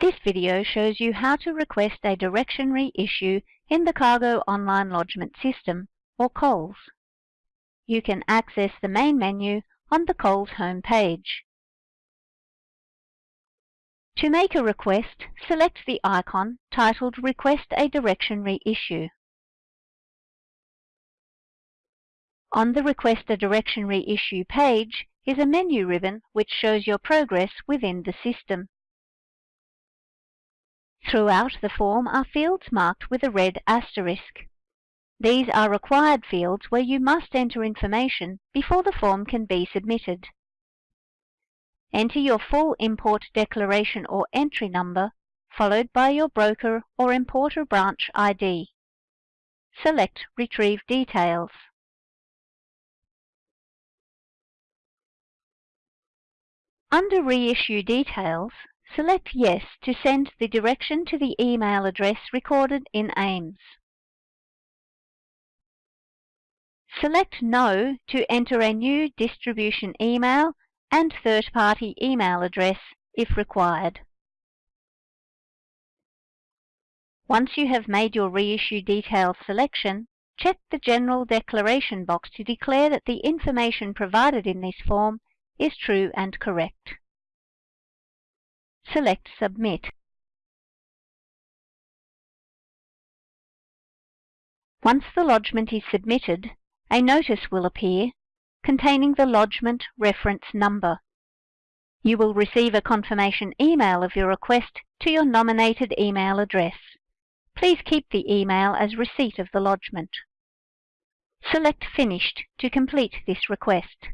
This video shows you how to request a direction reissue in the Cargo Online Lodgement System, or COLS. You can access the main menu on the COLS home page. To make a request, select the icon titled Request a Direction Reissue. On the Request a Direction Reissue page is a menu ribbon which shows your progress within the system. Throughout the form are fields marked with a red asterisk. These are required fields where you must enter information before the form can be submitted. Enter your full import declaration or entry number, followed by your broker or importer branch ID. Select Retrieve Details. Under Reissue Details, select Yes to send the direction to the email address recorded in AIMS. Select No to enter a new distribution email and third-party email address if required. Once you have made your reissue details selection, check the General Declaration box to declare that the information provided in this form is true and correct. Select Submit. Once the lodgement is submitted, a notice will appear containing the lodgement reference number. You will receive a confirmation email of your request to your nominated email address. Please keep the email as receipt of the lodgement. Select Finished to complete this request.